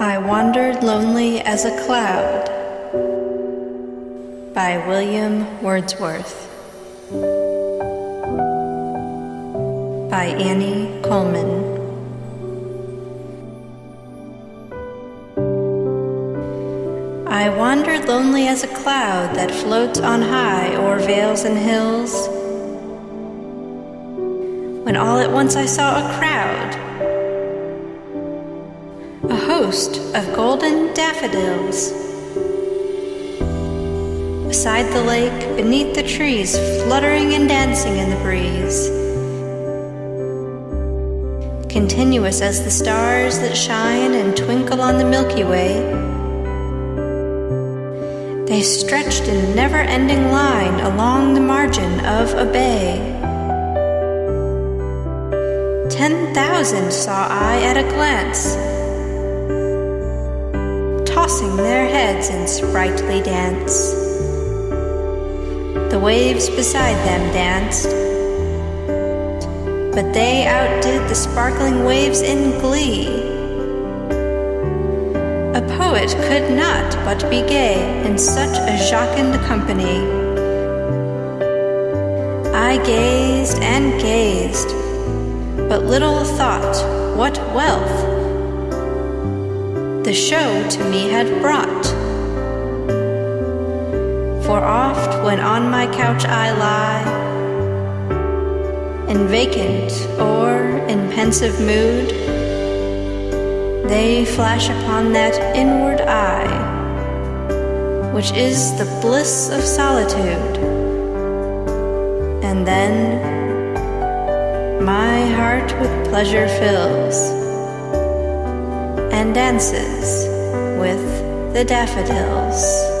I Wandered Lonely as a Cloud by William Wordsworth. By Annie Coleman. I wandered lonely as a cloud that floats on high o'er vales and hills. When all at once I saw a crowd, a host of golden daffodils. Beside the lake, beneath the trees, fluttering and dancing in the breeze. Continuous as the stars that shine and twinkle on the Milky Way. They stretched in never ending line along the margin of a bay. Ten thousand saw I at a glance, tossing their heads in sprightly dance. The waves beside them danced, but they outdid the sparkling waves in glee. A poet could not but be gay in such a jocund company. I gazed and gazed, but little thought what wealth the show to me had brought. For oft when on my couch I lie, in vacant or in pensive mood, they flash upon that inward eye, which is the bliss of solitude. And then my heart with pleasure fills and dances with the daffodils.